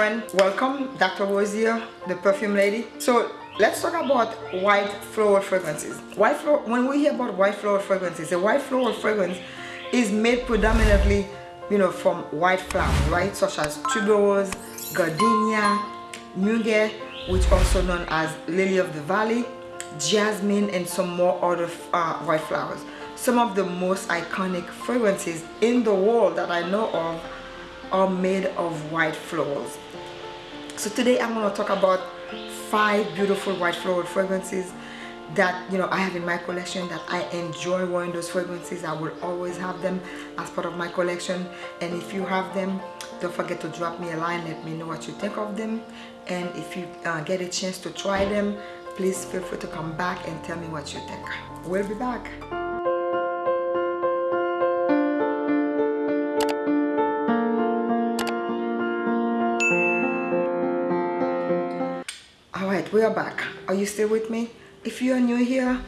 friend welcome dr rose the perfume lady. So let's talk about white floral fragrances. White floral when we hear about white floral fragrances a white floral fragrance is made predominantly you know from white flowers right? Such as tuberose gardenia muguet which also known as lily of the valley jasmine and some more other uh, white flowers. Some of the most iconic fragrances in the world that I know of are made of white florals so today I'm going to talk about five beautiful white floral fragrances that you know I have in my collection that I enjoy wearing those fragrances. I will always have them as part of my collection. And if you have them don't forget to drop me a line let me know what you think of them. And if you uh, get a chance to try them please feel free to come back and tell me what you think. We'll be back we are back. Are you still with me? If you are new here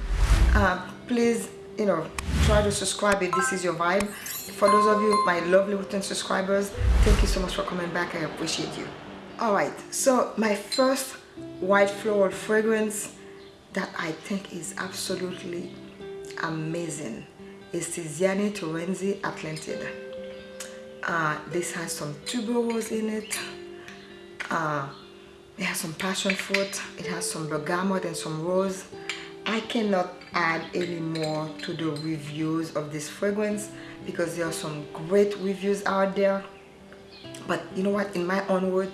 uh, please you know try to subscribe if this is your vibe. For those of you my lovely return subscribers thank you so much for coming back. I appreciate you. All right. So my first white floral fragrance that i think is absolutely amazing is Tiziana Terenzi Atlantid. Uh, this has some tuberose in it. Uh, it has some passion fruit. It has some bergamot and some rose. I cannot add any more to the reviews of this fragrance because there are some great reviews out there. But you know what? In my own word,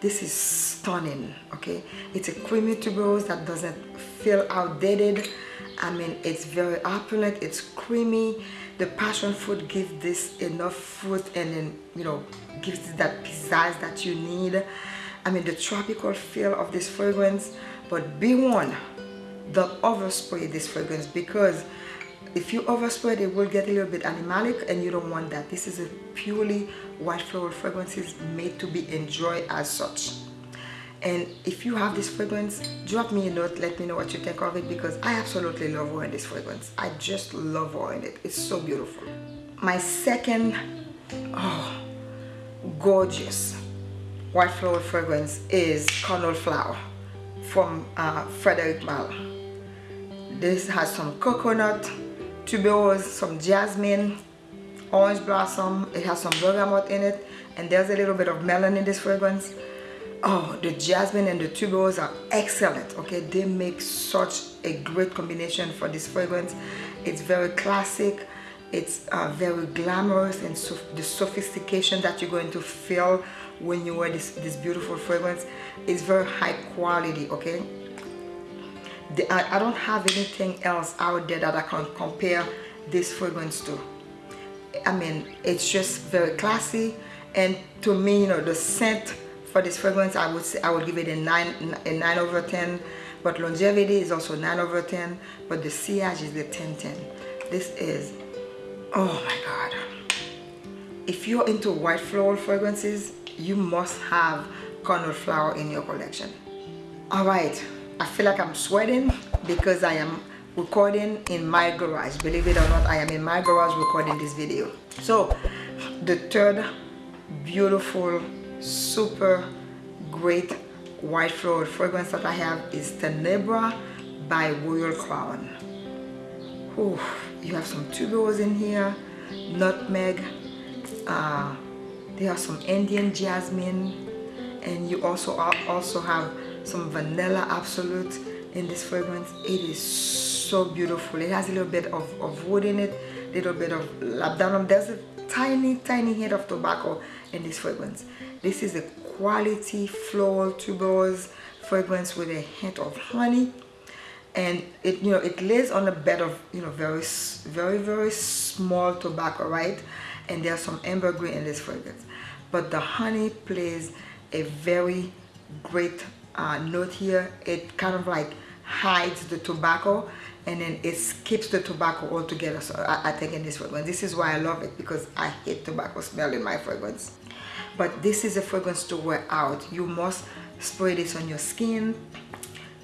this is stunning. Okay, it's a creamy tuberose that doesn't feel outdated I mean it's very opulent it's creamy the passion fruit gives this enough fruit and then you know gives it that pizzazz that you need I mean the tropical feel of this fragrance but be warned don't overspray this fragrance because if you overspray it will get a little bit animalic and you don't want that. This is a purely white floral fragrances made to be enjoyed as such. And if you have this fragrance drop me a note let me know what you think of it because I absolutely love wearing this fragrance. I just love wearing it. It's so beautiful. My second oh gorgeous white floral fragrance is Carnal Flower from uh, Frederic Malle this has some coconut tuberose some jasmine orange blossom. It has some bergamot in it and there's a little bit of melon in this fragrance. Oh the jasmine and the tuberose are excellent okay? They make such a great combination for this fragrance. It's very classic it's uh, very glamorous and so the sophistication that you're going to feel when you wear this this beautiful fragrance is very high quality okay? The, I, I don't have anything else out there that I can compare this fragrance to. I mean it's just very classy and to me you know the scent for this fragrance I would say I would give it a 9 a 9 over 10 but longevity is also 9 over 10 but the sillage is the 10 10 this is oh my god. If you're into white floral fragrances you must have Carnal Flower in your collection. All right. I feel like I'm sweating because I am recording in my garage. Believe it or not I am in my garage recording this video. So the third beautiful super great white floral fragrance that I have is Tenebra by Royal Crown. Ooh, you have some tuberose in here, nutmeg, uh, there are some Indian jasmine, and you also also have some vanilla absolute in this fragrance. It is so beautiful. It has a little bit of, of wood in it, a little bit of labdanum. There's a tiny, tiny hint of tobacco in this fragrance. This is a quality floral tuberose fragrance with a hint of honey and it you know it lays on a bed of you know very very very small tobacco right? And there's some ambergris in this fragrance. But the honey plays a very great uh, note here. It kind of like hides the tobacco and then it skips the tobacco altogether. So I, I think in this fragrance. This is why I love it because I hate tobacco smell in my fragrance. But this is a fragrance to wear out. You must spray this on your skin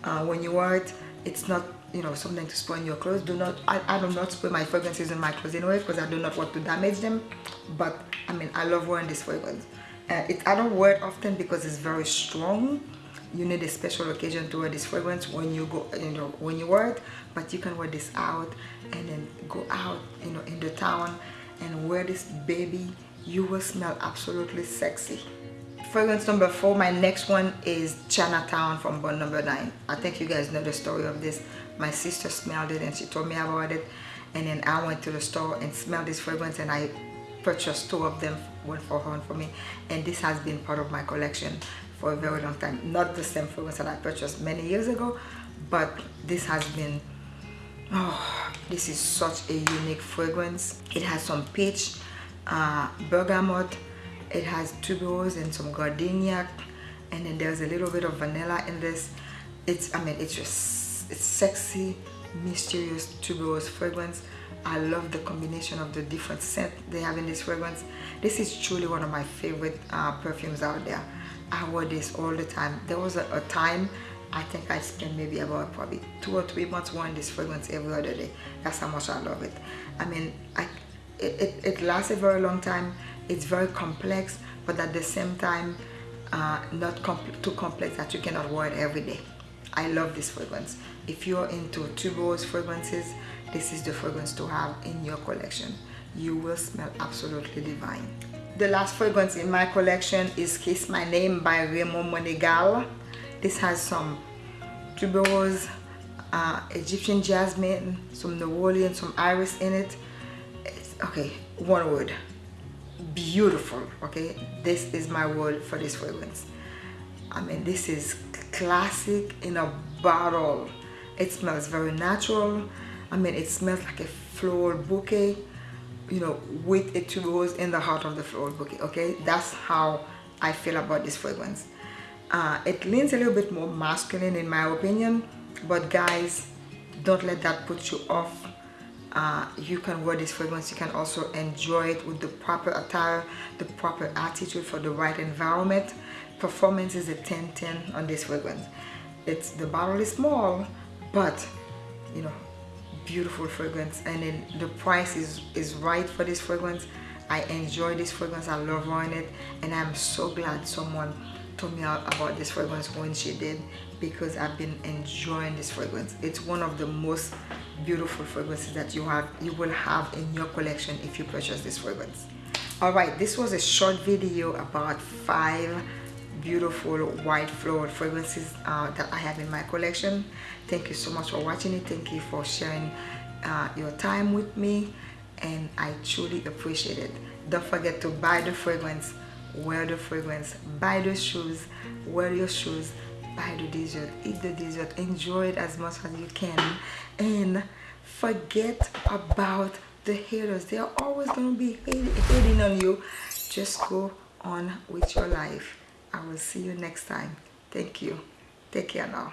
uh, when you wear it it's not you know something to spoil your clothes. Do not I, I do not spray my fragrances in my clothes anyway because I do not want to damage them. But I mean I love wearing this fragrance. Uh, it, I don't wear it often because it's very strong. You need a special occasion to wear this fragrance when you go you know when you wear it. But you can wear this out and then go out you know in the town and wear this baby. You will smell absolutely sexy fragrance number four my next one is chinatown from bond number nine. I think you guys know the story of this. My sister smelled it and she told me about it. And then i went to the store and smelled this fragrance and i purchased two of them one for her and for me. And this has been part of my collection for a very long time. Not the same fragrance that i purchased many years ago but this has been oh this is such a unique fragrance. It has some peach uh, bergamot it has tuberose and some gardenia and then there's a little bit of vanilla in this it's i mean it's just it's sexy mysterious tuberose fragrance I love the combination of the different scent they have in this fragrance. This is truly one of my favorite uh, perfumes out there. I wear this all the time. There was a, a, time I think I spent maybe about probably two or three months wearing this fragrance every other day. That's how much I love it. I mean, I, it, it, it lasts a very long time. It's very complex, but at the same time, uh, not too complex that you cannot wear it every day. I love this fragrance. If you're into tuberose fragrances, this is the fragrance to have in your collection. You will smell absolutely divine. The last fragrance in my collection is kiss my name by Ramon Monegal. This has some tuberose uh, Egyptian jasmine some neroli and some iris in it. It's, okay one word beautiful okay this is my word for this fragrance I mean this is classic in a bottle it smells very natural I mean, it smells like a floral bouquet, you know, with a tuberose in the heart of the floral bouquet, okay? That's how I feel about this fragrance. Uh, it leans a little bit more masculine in my opinion, but guys, don't let that put you off. Uh, you can wear this fragrance, you can also enjoy it with the proper attire, the proper attitude for the right environment. Performance is a 10-10 on this fragrance. It's The bottle is small, but you know, beautiful fragrance. And then the price is is right for this fragrance. I enjoy this fragrance. I love wearing it. And I'm so glad someone told me about this fragrance when she did because I've been enjoying this fragrance. It's one of the most beautiful fragrances that you have you will have in your collection if you purchase this fragrance. All right this was a short video about five beautiful white floral fragrances uh, that I have in my collection. Thank you so much for watching it. Thank you for sharing uh, your time with me and I truly appreciate it. Don't forget to buy the fragrance wear the fragrance buy the shoes wear your shoes buy the dessert eat the dessert enjoy it as much as you can and forget about the haters they are always going to be hating on you just go on with your life I will see you next time. Thank you. Take care now.